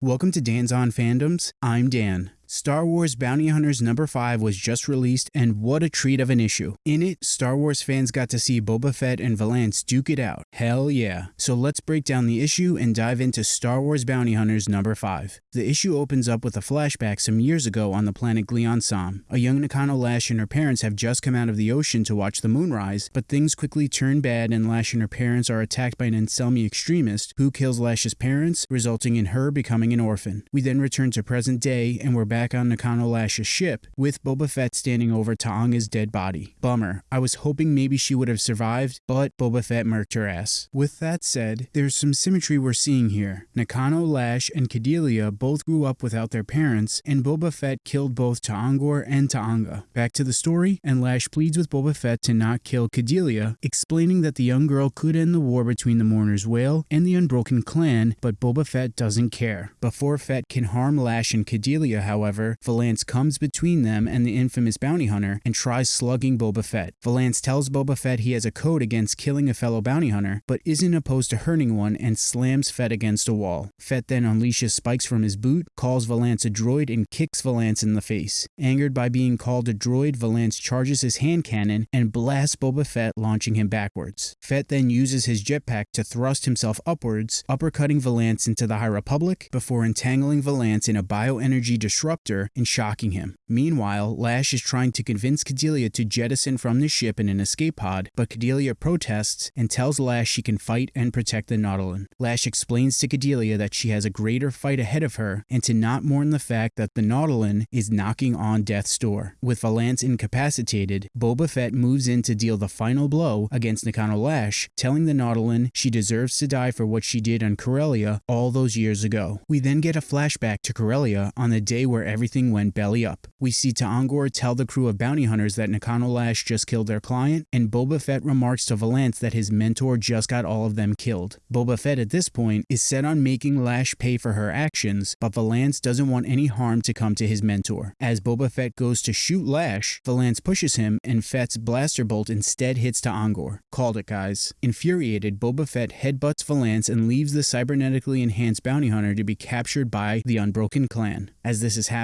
Welcome to Dan's On Fandoms. I'm Dan. Star Wars Bounty Hunters number 5 was just released, and what a treat of an issue. In it, Star Wars fans got to see Boba Fett and Valance duke it out. Hell yeah. So let's break down the issue and dive into Star Wars Bounty Hunters number 5. The issue opens up with a flashback some years ago on the planet Glee Anselm. A young Nakano Lash and her parents have just come out of the ocean to watch the moon rise, but things quickly turn bad and Lash and her parents are attacked by an Anselmi extremist who kills Lash's parents, resulting in her becoming an orphan. We then return to present day and we're back back on Nakano Lash's ship, with Boba Fett standing over T'onga's dead body. Bummer. I was hoping maybe she would have survived, but Boba Fett murked her ass. With that said, there's some symmetry we're seeing here. Nakano Lash and Cadelia both grew up without their parents, and Boba Fett killed both Taangor and T'onga. Back to the story, and Lash pleads with Boba Fett to not kill Cadelia, explaining that the young girl could end the war between the Mourner's Wail and the Unbroken Clan, but Boba Fett doesn't care. Before Fett can harm Lash and Cadelia, however, however, Valance comes between them and the infamous bounty hunter and tries slugging Boba Fett. Valance tells Boba Fett he has a code against killing a fellow bounty hunter, but isn't opposed to hurting one and slams Fett against a wall. Fett then unleashes spikes from his boot, calls Valance a droid, and kicks Valance in the face. Angered by being called a droid, Valance charges his hand cannon and blasts Boba Fett, launching him backwards. Fett then uses his jetpack to thrust himself upwards, uppercutting Valance into the High Republic before entangling Valance in a bioenergy disruptor disruptor and shocking him. Meanwhile, Lash is trying to convince Cadelia to jettison from the ship in an escape pod, but Cadelia protests and tells Lash she can fight and protect the Nautolan. Lash explains to Cadelia that she has a greater fight ahead of her and to not mourn the fact that the Nautolan is knocking on death's door. With Valance incapacitated, Boba Fett moves in to deal the final blow against Nakano Lash, telling the Nautolan she deserves to die for what she did on Corellia all those years ago. We then get a flashback to Corellia on the day where everything went belly up. We see Taangor tell the crew of bounty hunters that Nakano Lash just killed their client, and Boba Fett remarks to Valance that his mentor just got all of them killed. Boba Fett at this point is set on making Lash pay for her actions, but Valance doesn't want any harm to come to his mentor. As Boba Fett goes to shoot Lash, Valance pushes him and Fett's blaster bolt instead hits Taangor. Called it guys. Infuriated, Boba Fett headbutts Valance and leaves the cybernetically enhanced bounty hunter to be captured by the Unbroken Clan. As this is happening,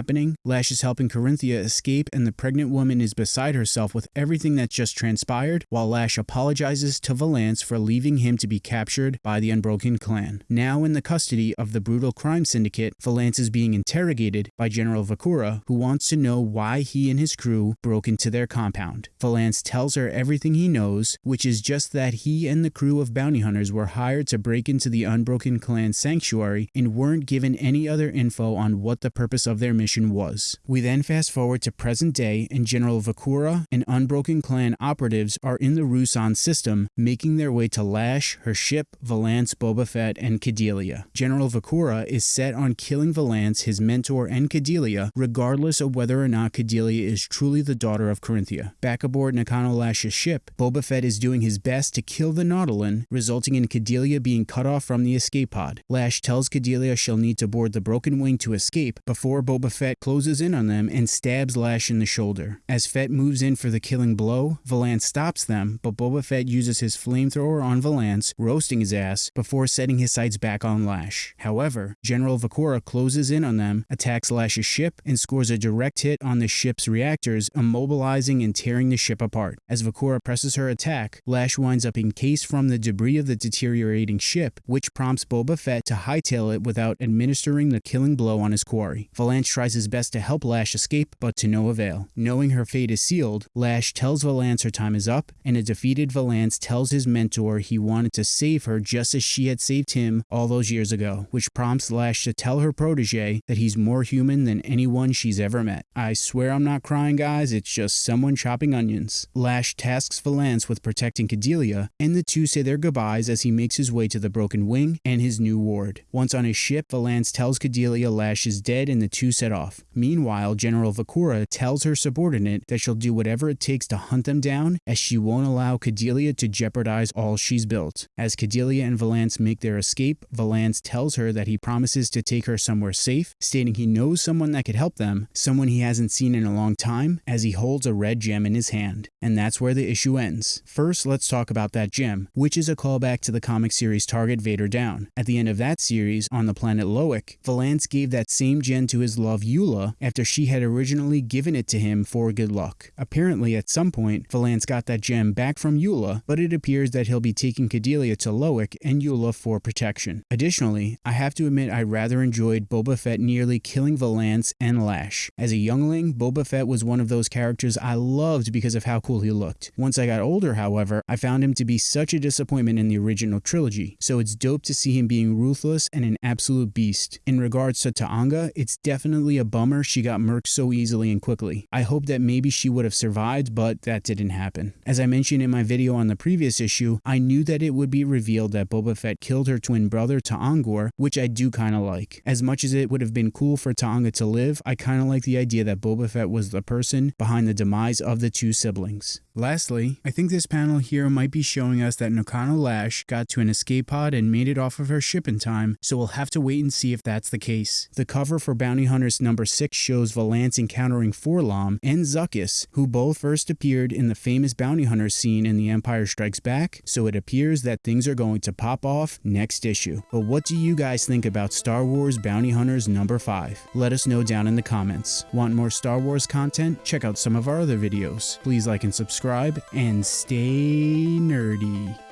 Lash is helping Corinthia escape and the pregnant woman is beside herself with everything that's just transpired, while Lash apologizes to Valance for leaving him to be captured by the Unbroken Clan. Now in the custody of the brutal crime syndicate, Valance is being interrogated by General Vukorah, who wants to know why he and his crew broke into their compound. Valance tells her everything he knows, which is just that he and the crew of bounty hunters were hired to break into the Unbroken Clan sanctuary and weren't given any other info on what the purpose of their mission was. We then fast forward to present day and General Vukorah and Unbroken Clan operatives are in the Rusan system, making their way to Lash, her ship, Valance, Boba Fett, and Cadelia. General Vukorah is set on killing Valance, his mentor, and Cadelia, regardless of whether or not Cadelia is truly the daughter of Corinthia. Back aboard Nakano Lash's ship, Boba Fett is doing his best to kill the Nautolan, resulting in Cadelia being cut off from the escape pod. Lash tells Cadelia she'll need to board the Broken Wing to escape before Boba Fett closes in on them and stabs Lash in the shoulder. As Fett moves in for the killing blow, Valance stops them, but Boba Fett uses his flamethrower on Valance, roasting his ass, before setting his sights back on Lash. However, General Vukorah closes in on them, attacks Lash's ship, and scores a direct hit on the ship's reactors, immobilizing and tearing the ship apart. As Vukorah presses her attack, Lash winds up encased from the debris of the deteriorating ship, which prompts Boba Fett to hightail it without administering the killing blow on his quarry. Valance tries his best to help Lash escape, but to no avail. Knowing her fate is sealed, Lash tells Valance her time is up, and a defeated Valance tells his mentor he wanted to save her just as she had saved him all those years ago, which prompts Lash to tell her protege that he's more human than anyone she's ever met. I swear I'm not crying, guys, it's just someone chopping onions. Lash tasks Valance with protecting Cadelia, and the two say their goodbyes as he makes his way to the Broken Wing and his new ward. Once on his ship, Valance tells Cadelia Lash is dead and the two set off. Meanwhile, General Vukorah tells her subordinate that she'll do whatever it takes to hunt them down as she won't allow Cordelia to jeopardize all she's built. As Cordelia and Valance make their escape, Valance tells her that he promises to take her somewhere safe, stating he knows someone that could help them, someone he hasn't seen in a long time, as he holds a red gem in his hand. And that's where the issue ends. First, let's talk about that gem, which is a callback to the comic series Target Vader Down. At the end of that series, on the planet Loic, Valance gave that same gem to his love Eula after she had originally given it to him for good luck. Apparently, at some point, Valance got that gem back from Eula, but it appears that he'll be taking Cordelia to Loic and Eula for protection. Additionally, I have to admit I rather enjoyed Boba Fett nearly killing Valance and Lash. As a youngling, Boba Fett was one of those characters I loved because of how cool he looked. Once I got older, however, I found him to be such a disappointment in the original trilogy, so it's dope to see him being ruthless and an absolute beast. In regards to T'onga, it's definitely a bummer she got murked so easily and quickly. I hope that maybe she would have survived, but that didn't happen. As I mentioned in my video on the previous issue, I knew that it would be revealed that Boba Fett killed her twin brother Taangor, which I do kinda like. As much as it would have been cool for T'onga to live, I kinda like the idea that Boba Fett was the person behind the demise of the two siblings. Lastly, I think this panel here might be showing us that Nakano Lash got to an escape pod and made it off of her ship in time, so we'll have to wait and see if that's the case. The cover for Bounty Hunters number 6 shows Valance encountering 4-LOM and Zuckuss, who both first appeared in the famous Bounty Hunter scene in The Empire Strikes Back, so it appears that things are going to pop off next issue. But what do you guys think about Star Wars Bounty Hunters number 5? Let us know down in the comments. Want more Star Wars content? Check out some of our other videos. Please like and subscribe, and stay nerdy.